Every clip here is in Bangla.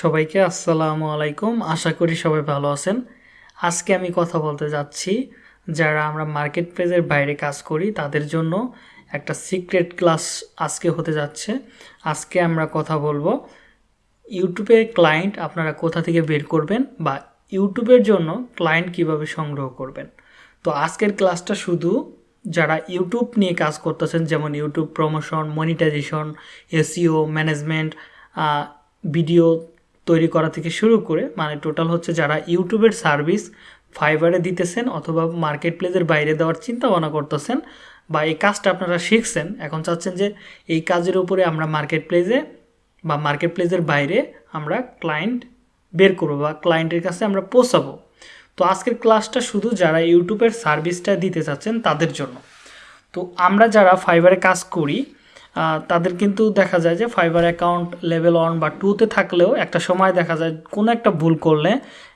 সবাইকে আসসালামু আলাইকুম। আশা করি সবাই ভালো আছেন। আজকে আমি কথা বলতে যাচ্ছি, যারা আমরা মার্কেট প্লেসের বাইরে কাজ করি, তাদের জন্য একটা সিক্রেট ক্লাস আজকে হতে যাচ্ছে। আজকে আমরা কথা বলব ইউটিউবের ক্লায়েন্ট আপনারা কোথা থেকে বের করবেন বা ইউটিউবের জন্য ক্লায়েন্ট কীভাবে সংগ্রহ করবেন। তো আজকের ক্লাসটা শুধু যারা ইউটিউব নিয়ে কাজ করতেছেন, যেমন YouTube promotion, monetisation SEO management video তৈরি করা থেকে শুরু করে মানে টোটাল হচ্ছে যারা ইউটিউবের সার্ভিস ফাইবারে দিতেছেন অথবা মার্কেট প্লেসের বাইরে দেওয়ার চিন্তা ভাবনা করতেছেন বা এই কাজটা আপনারা শিখছেন, এখন চাচ্ছেন যে এই কাজের উপরে আমরা মার্কেট প্লেসে বা মার্কেট প্লেসের বাইরে আমরা ক্লায়েন্ট বের করব বা ক্লায়েন্টের কাছে আমরা পৌঁছাবো। তো আজকের ক্লাসটা শুধু যারা ইউটিউবের সার্ভিসটা দিতে চাচ্ছেন তাদের জন্য। তো আমরা যারা ফাইবারে কাজ করি তাদের কিন্তু দেখা যায় যে ফাইবার অ্যাকাউন্ট লেভেল ওয়ান বা টুতে থাকলেও একটা সময় দেখা যায় কোনো একটা ভুল করলে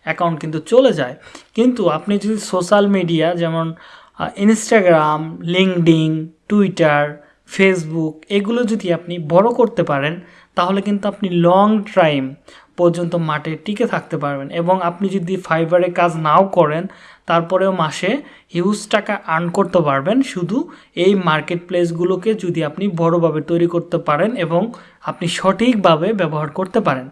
অ্যাকাউন্ট কিন্তু চলে যায়। কিন্তু আপনি যদি সোশ্যাল মিডিয়া যেমন ইনস্টাগ্রাম লিঙ্কডিং টুইটার ফেসবুক এগুলো যদি আপনি বড় করতে পারেন, তাহলে কিন্তু আপনি লং টাইম পর্যন্ত মাঠে টিকে থাকতে পারবেন। এবং আপনি যদি ফাইবারে কাজ নাও করেন, তারপরেও মাসে হিউজ টাকা আর্ন করতে পারবেন। শুধু এই মার্কেট প্লেসগুলোকে যদি আপনি বড়োভাবে তৈরি করতে পারেন এবং আপনি সঠিকভাবে ব্যবহার করতে পারেন।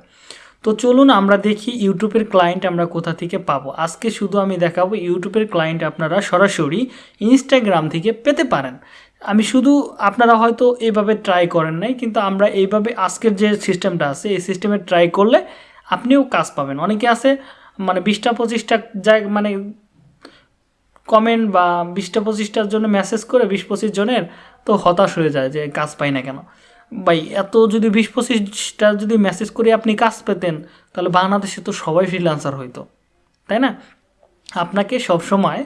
তো চলুন আমরা দেখি ইউটিউবের ক্লায়েন্ট আমরা কোথা থেকে পাবো। আজকে শুধু আমি দেখাবো ইউটিউবের ক্লায়েন্ট আপনারা সরাসরি ইনস্টাগ্রাম থেকে পেতে পারেন। আমি শুধু আপনারা হয়তো এইভাবে ট্রাই করেন নাই, কিন্তু আমরা এইভাবে আজকের যে সিস্টেমটা আছে, এই সিস্টেমে ট্রাই করলে আপনিও কাজ পাবেন। অনেকে আছে মানে বিশটা পঁচিশটা জায়গা মানে কমেন্ট বা বিশটা পঁচিশটার জন্য মেসেজ করে বিশ পঁচিশ জনের তো হতাশ হয়ে যায় যে কাজ পাই না কেন। ভাই, এত যদি বিশ পঁচিশটা যদি মেসেজ করে আপনি কাজ পেতেন, তাহলে বাংলাদেশে তো সবাই ফ্রিল্যান্সার হইতো, তাই না? আপনাকে সবসময়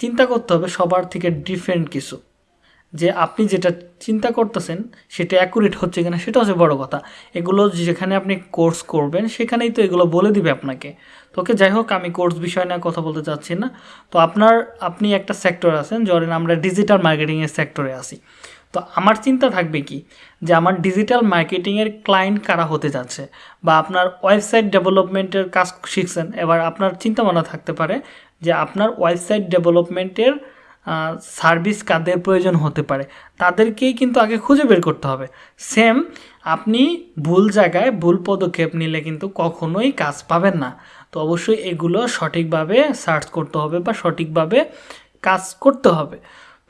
চিন্তা করতে হবে সবার থেকে ডিফারেন্ট কিছু। যে আপনি যেটা চিন্তা করতেছেন, সেটা অ্যাকুরেট হচ্ছে কিনা সেটা হচ্ছে বড় কথা। এগুলো যেখানে আপনি কোর্স করবেন, সেখানেই তো এগুলো বলে দিবে আপনাকে। তোকে যাই হোক, আমি কোর্স বিষয় নিয়ে কথা বলতে চাচ্ছি না। তো আপনার, আপনি একটা সেক্টর আছেন ধরেন আমরা ডিজিটাল মার্কেটিংয়ের সেক্টরে আছি। তো আমার চিন্তা থাকবে কি? যে আমার ডিজিটাল মার্কেটিংয়ের ক্লায়েন্ট কারা হতে যাচ্ছে? বা আপনার ওয়েবসাইট ডেভেলপমেন্টের কাজ শিখছেন? এবার আপনার চিন্তা ভাবনা থাকতে পারে যে আপনার ওয়েবসাইট ডেভেলপমেন্টের সার্ভিস কাদের প্রয়োজন হতে পারে, তাদেরকেই কিন্তু আগে খুঁজে বের করতে হবে। সেম আপনি ভুল জায়গায় ভুল পদক্ষেপ নিলে কিন্তু কখনোই কাজ পাবেন না। তো অবশ্যই এগুলো সঠিকভাবে সার্চ করতে হবে বা সঠিকভাবে কাজ করতে হবে।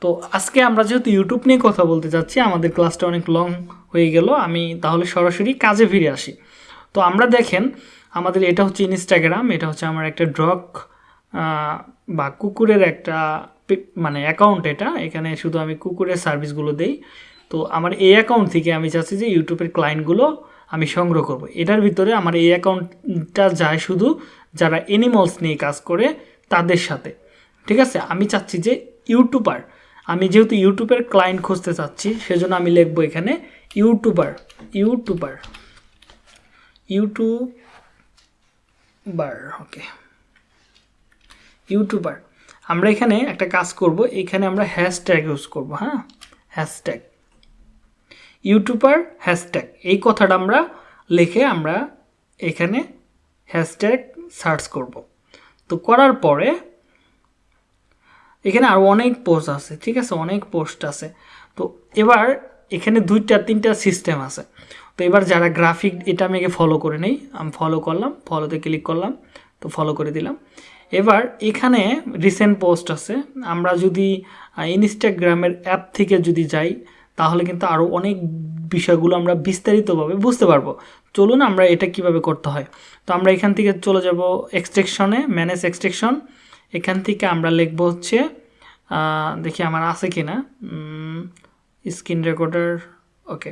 তো আজকে আমরা যেহেতু ইউটিউব নিয়ে কথা বলতে চাচ্ছি আমাদের ক্লাসটা অনেক লং হয়ে গেল, আমি তাহলে সরাসরি কাজে ফিরে আসি। তো আমরা দেখেন, আমাদের এটা হচ্ছে ইনস্টাগ্রাম এটা হচ্ছে আমার একটা ড্রগ বা কুকুরের একটা মানে অ্যাকাউন্ট এটা, এখানে শুধু আমি কুকুরের সার্ভিসগুলো দেই। তো আমার এই অ্যাকাউন্ট থেকে আমি চাচ্ছি যে ইউটিউবের ক্লায়েন্টগুলো আমি সংগ্রহ করব। এটার ভিতরে আমার এই অ্যাকাউন্টটা যায় শুধু যারা এনিমলস নিয়ে কাজ করে, তাদের সাথে। ঠিক আছে? আমি চাচ্ছি যে ইউটিউবার, আমি যেহেতু ইউটিউবের ক্লায়েন্ট খুঁজতে চাচ্ছি, সেজন্য আমি লিখব এখানে YouTuber YouTuber YouTuber, okay. YouTuber. আমরা এখানে একটা কাজ করব, এখানে আমরা হ্যাশট্যাগ ইউজ করব হ্যাঁ? হ্যাশট্যাগ ইউটিউবার হ্যাশট্যাগ এই কথাটা আমরা লিখে আমরা এখানে হ্যাশট্যাগ সার্চ করব। তো করার পরে এখানে আরও অনেক পোস্ট আছে, ঠিক আছে? অনেক পোস্ট আছে। তো এবার এখানে দুইটা, তিনটা সিস্টেম আছে। তো এবার যারা গ্রাফিক এটা আমি আগে ফলো করে নেই। আমি ফলো করলাম ফলোতে ক্লিক করলাম, তো ফলো করে দিলাম। এবার এখানে রিসেন্ট পোস্ট আছে। আমরা যদি ইনস্টাগ্রামের অ্যাপ থেকে যদি যাই, তাহলে কিন্তু আরও অনেক বিষয়গুলো আমরা বিস্তারিতভাবে বুঝতে পারব। চলুন আমরা এটা কীভাবে করতে হয়। তো আমরা এখান থেকে চলে যাব এক্সট্রেকশনে ম্যানেজ এক্সট্রেকশন এখান থেকে আমরা লিখব হচ্ছে দেখি আমার আছে কি না স্ক্রিন রেকর্ডার ওকে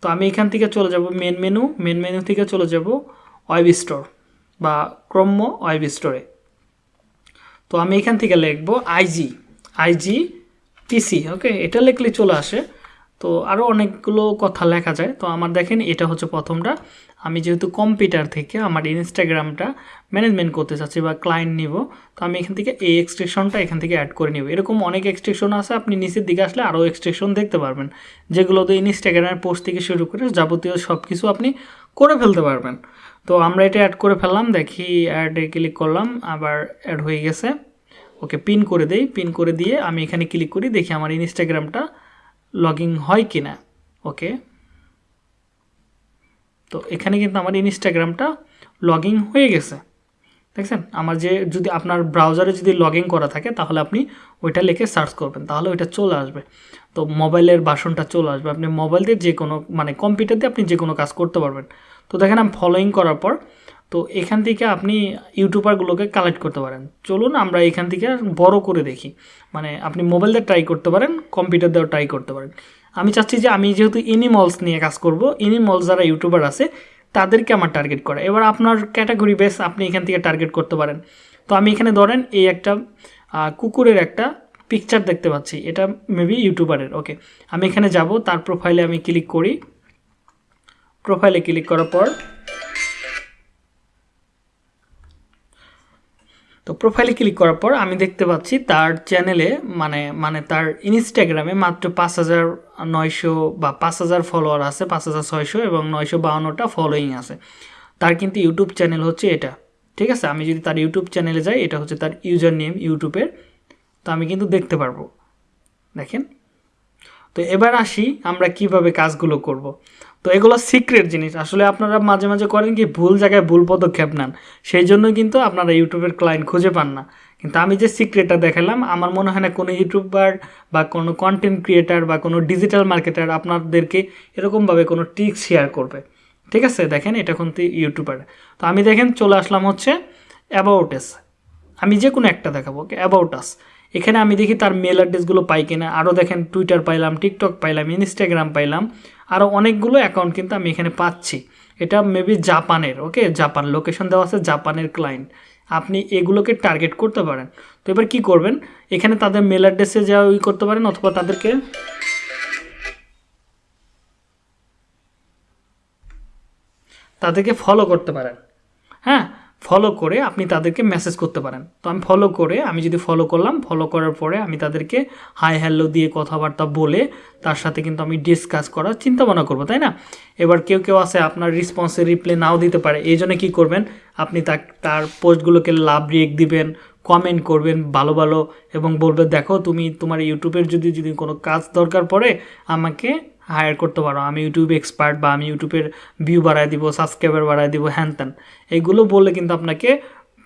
তো আমি এখান থেকে চলে যাব মেন মেনু মেন মেনু থেকে চলে যাব ওয়েব স্টোর বা ক্রম্য ওয়েব স্টোরে তো আমি এখান থেকে লিখব আইজি আইজি পিসি ওকে এটা লিখলে চলে আসে। তো আরও অনেকগুলো কথা লেখা যায়। তো আমার দেখেন, এটা হচ্ছে প্রথমটা। আমি যেহেতু কম্পিউটার থেকে আমার ইনস্টাগ্রামটা ম্যানেজমেন্ট করতে চাচ্ছি বা ক্লায়েন্ট নিব, তো আমি এখান থেকে এই এক্সট্রেকশনটা এখান থেকে অ্যাড করে নিব। এরকম অনেক এক্সট্রেকশন আছে, আপনি নিচের দিকে আসলে আরও এক্সট্রেকশন দেখতে পারবেন। যেগুলোতে ইনস্টাগ্রামের পোস্ট থেকে শুরু করে যাবতীয় সব কিছু আপনি করে ফেলতে পারবেন। তো আমরা এটা অ্যাড করে ফেললাম, দেখি অ্যাডে ক্লিক করলাম, আবার অ্যাড হয়ে গেছে। ওকে পিন করে দেই পিন করে দিয়ে আমি এখানে ক্লিক করি, দেখি আমার ইনস্টাগ্রামটা লগ হয় কি না ওকে, তো এখানে কিন্তু আমার ইনস্টাগ্রামটা লগ হয়ে গেছে। দেখছেন, আমার যে যদি আপনার ব্রাউজারে যদি লগ করা থাকে, তাহলে আপনি ওইটা লিখে সার্চ করবেন, তাহলে ওইটা চলে আসবে। তো মোবাইলের বাসনটা চলে আসবে। আপনি মোবাইল দিয়ে যে কোনো মানে কম্পিউটার দিয়ে আপনি যে কোনো কাজ করতে পারবেন। তো দেখেন আমি ফলোয়িং করার পর, তো এখান থেকে আপনি ইউটিউবারগুলোকে কালেক্ট করতে পারেন। চলুন, আমরা এখান থেকে বড় করে দেখি। মানে আপনি মোবাইল দিয়ে ট্রাই করতে পারেন কম্পিউটার দিয়েও ট্রাই করতে পারেন। আমি চাচ্ছি যে আমি যেহেতু এনিমলস নিয়ে কাজ করব এনিমলস যারা ইউটিউবার আছে, তাদেরকে আমার টার্গেট করা। এবার আপনার ক্যাটাগরি বেস আপনি এখান থেকে টার্গেট করতে পারেন। তো আমি এখানে ধরেন, এই একটা কুকুরের একটা পিকচার দেখতে পাচ্ছি। এটা মেবি ইউটিউবারের ওকে আমি এখানে যাব, তার প্রোফাইলে আমি ক্লিক করি। প্রোফাইলে ক্লিক করার পর, তো প্রোফাইলে ক্লিক করার পর আমি দেখতে পাচ্ছি তার চ্যানেলে মানে মানে তার ইনস্টাগ্রামে মাত্র পাঁচ হাজার নয়শো বা পাঁচ হাজার ফলোয়ার আছে, পাঁচ হাজার ছয়শো এবং নয়শো বাউন্নটা ফলোয়িং আছে। তার কিন্তু ইউটিউব চ্যানেল হচ্ছে এটা, ঠিক আছে? আমি যদি তার ইউটিউব চ্যানেলে যাই, এটা হচ্ছে তার ইউজার নেম ইউটিউবের তো আমি কিন্তু দেখতে পারব। দেখেন? তো এবার আসি আমরা কীভাবে কাজগুলো করব। তো এগুলো সিক্রেট জিনিস। আসলে আপনারা মাঝে মাঝে করেন কি, ভুল জায়গায় ভুল পদক্ষেপ নেন। সেই জন্য কিন্তু আপনারা ইউটিউবের ক্লায়েন্ট খুঁজে পান না। কিন্তু আমি যে সিক্রেটটা দেখালাম, আমার মনে হয় না কোনো ইউটিউবার বা কোনো কন্টেন্ট ক্রিয়েটার বা কোনো ডিজিটাল মার্কেটার আপনাদেরকে এরকমভাবে কোনো ট্রিক শেয়ার করবে। ঠিক আছে? দেখেন, এটা কিন্তু ইউটিউবার। তো আমি দেখেন, চলে আসলাম হচ্ছে অ্যাবাউট এস আমি যে কোনো একটা দেখাবো ওকে অ্যাবাউট আস এখানে আমি দেখি তার মেল অ্যাড্রেসগুলো পাই কিনা। আরও দেখেন টুইটার পাইলাম টিকটক পাইলাম ইনস্টাগ্রাম পাইলাম। আরও অনেকগুলো অ্যাকাউন্ট কিন্তু আমি এখানে পাচ্ছি। এটা মেবি জাপানের ওকে জাপান লোকেশন দেওয়া আছে জাপানের ক্লায়েন্ট আপনি এগুলোকে টার্গেট করতে পারেন। তো এবার কি করবেন? এখানে তাদের মেল অ্যাড্রেসে যা ওই করতে পারেন অথবা তাদেরকে তাদেরকে ফলো করতে পারেন। হ্যাঁ? ফলো করে আপনি তাদেরকে মেসেজ করতে পারেন। তো আমি ফলো করে, আমি যদি ফলো করলাম ফলো করার পরে আমি তাদেরকে হাই হ্যালো দিয়ে কথাবার্তা বলে তার সাথে কিন্তু আমি ডিসকাস করার চিন্তা ভাবনা করব, তাই না? এবার কেউ কেউ আছে, আপনার রিসপন্সে রিপ্লে নাও দিতে পারে। এই জন্য কী করবেন? আপনি তার পোস্টগুলোকে লাভ রিয়েক্ট দিবেন কমেন্ট করবেন, ভালো ভালো এবং বলবে, দেখো, তুমি তোমার ইউটিউবের যদি যদি কোনো কাজ দরকার পড়ে, আমাকে হায়ার করতে পারো। আমি ইউটিউব এক্সপার্ট বা আমি ইউটিউবের ভিউ বাড়ায় দিব সাবস্ক্রাইবার বাড়ায় দিব, হ্যান ত্যান। এইগুলো বললে কিন্তু আপনাকে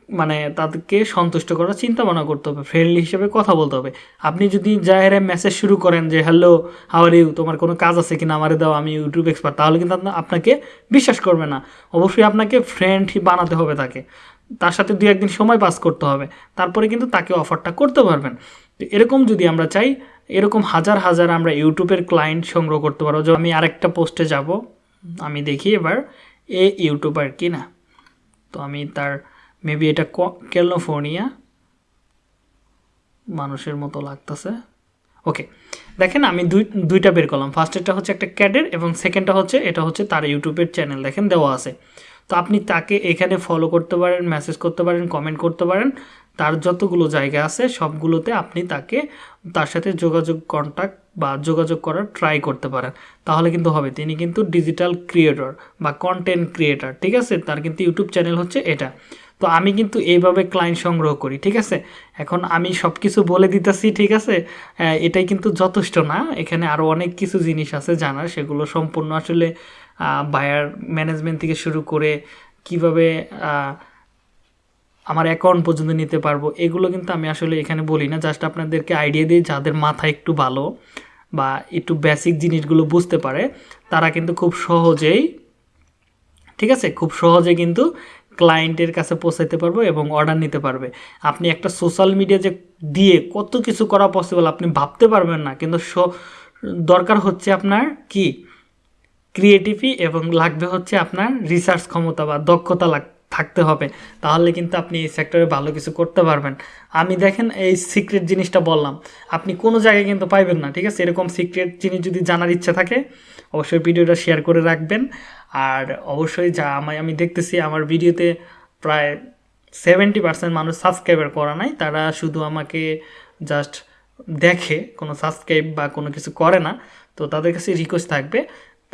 মানে তাদেরকে সন্তুষ্ট করার চিন্তা ভাবনা করতে হবে ফ্রেন্ডলি হিসেবে কথা বলতে হবে। আপনি যদি জাহেরে মেসেজ শুরু করেন যে হ্যালো হাওয়ার ইউ তোমার কোনো কাজ আছে কিনা? আমারে দাও, আমি ইউটিউব এক্সপার্ট তাহলে কিন্তু আপনাকে বিশ্বাস করবে না। অবশ্যই আপনাকে ফ্রেন্ড বানাতে হবে তাকে। তার সাথে দু একদিন সময় পাস করতে হবে। তারপরে কিন্তু তাকে অফারটা করতে পারবেন। এরকম যদি আমরা চাই এরকম হাজার হাজার আমরা ইউটিউবের ক্লায়েন্ট সংগ্রহ করতে পারব। আমি আরেকটা পোস্টে যাব। আমি দেখি এবার এ ইউটিউবার কি না। তো আমি তার মেবি এটা ক্যালিফোর্নিয়া মানুষের মতো লাগতেছে। ওকে দেখেন আমি দুই, দুইটা বের করলাম। ফার্স্টেরটা হচ্ছে একটা ক্যাডের এবং সেকেন্ডটা হচ্ছে, এটা হচ্ছে তার ইউটিউবের চ্যানেল দেখেন দেওয়া আছে। তো আপনি তাকে এখানে ফলো করতে পারেন মেসেজ করতে পারেন কমেন্ট করতে পারেন। তার যতগুলো জায়গা আছে, সবগুলোতে আপনি তাকে, তার সাথে যোগাযোগ কন্ট্যাক্ট বা যোগাযোগ করার ট্রাই করতে পারেন। তাহলে কিন্তু হবে, তিনি কিন্তু ডিজিটাল ক্রিয়েটর বা কন্টেন্ট ক্রিয়েটর ঠিক আছে? তার কিন্তু ইউটিউব চ্যানেল হচ্ছে এটা। তো আমি কিন্তু এইভাবে ক্লায়েন্ট সংগ্রহ করি, ঠিক আছে? এখন আমি সব কিছু বলে দিতেছি, ঠিক আছে? এটাই কিন্তু যথেষ্ট না। এখানে আরও অনেক কিছু জিনিস আছে জানার, সেগুলো সম্পূর্ণ আসলে বায়ার ম্যানেজমেন্ট থেকে শুরু করে কীভাবে আমার অ্যাকাউন্ট পর্যন্ত নিতে পারব। এগুলো কিন্তু আমি আসলে এখানে বলি না জাস্ট আপনাদেরকে আইডিয়া দিই যাদের মাথা একটু ভালো বা একটু বেসিক জিনিসগুলো বুঝতে পারে, তারা কিন্তু খুব সহজেই, ঠিক আছে? খুব সহজে কিন্তু ক্লায়েন্টের কাছে পৌঁছাইতে পারব এবং অর্ডার নিতে পারবে। আপনি একটা সোশ্যাল মিডিয়া যে দিয়ে কত কিছু করা পসিবল আপনি ভাবতে পারবেন না, কিন্তু দরকার হচ্ছে আপনার কি? ক্রিয়েটিভি এবং লাগবে হচ্ছে আপনার রিসার্চ ক্ষমতা বা দক্ষতা লাগ থাকতে হবে, তাহলে কিন্তু আপনি এই সেক্টরে ভালো কিছু করতে পারবেন। আমি দেখেন এই সিক্রেট জিনিসটা বললাম, আপনি কোনো জায়গায় কিন্তু পাইবেন না, ঠিক আছে? এরকম সিক্রেট জিনিস যদি জানার ইচ্ছা থাকে, অবশ্যই ভিডিওটা শেয়ার করে রাখবেন। আর অবশ্যই যা আমায়, আমি দেখতেছি আমার ভিডিওতে প্রায় সেভেন্টি পার্সেন্ট মানুষ সাবস্ক্রাইবার করা নাই, তারা শুধু আমাকে জাস্ট দেখে, কোনো সাবস্ক্রাইব বা কোনো কিছু করে না। তো তাদের কাছে রিকোয়েস্ট থাকবে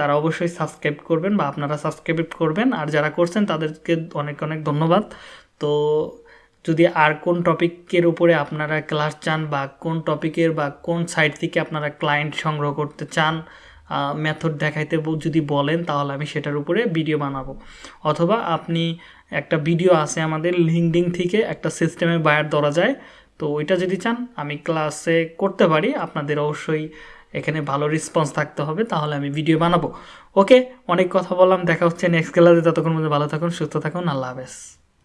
তারা অবশ্যই সাবস্ক্রাইব করবেন বা আপনারা সাবস্ক্রাইব করবেন। আর যারা করছেন, তাদেরকে অনেক অনেক ধন্যবাদ। তো যদি আর কোন টপিকের উপরে আপনারা ক্লাস চান বা কোন টপিকের বা কোন সাইট থেকে আপনারা ক্লায়েন্ট সংগ্রহ করতে চান মেথড দেখাইতে যদি বলেন, তাহলে আমি সেটার উপরে ভিডিও বানাবো। অথবা আপনি একটা ভিডিও আছে আমাদের লিঙ্কডিং থেকে, একটা সিস্টেমে বায়ার ধরা যায়। তো ওইটা যদি চান, আমি ক্লাসে করতে পারি। আপনাদের অবশ্যই এখানে ভালো রেসপন্স থাকতে হবে, তাহলে আমি ভিডিও বানাবো। ওকে অনেক কথা বললাম, দেখা হচ্ছে নেক্সট ক্লাসে ততক্ষণ মধ্যে ভালো থাকুন, সুস্থ থাকুন, আল্লাহ হাফেজ।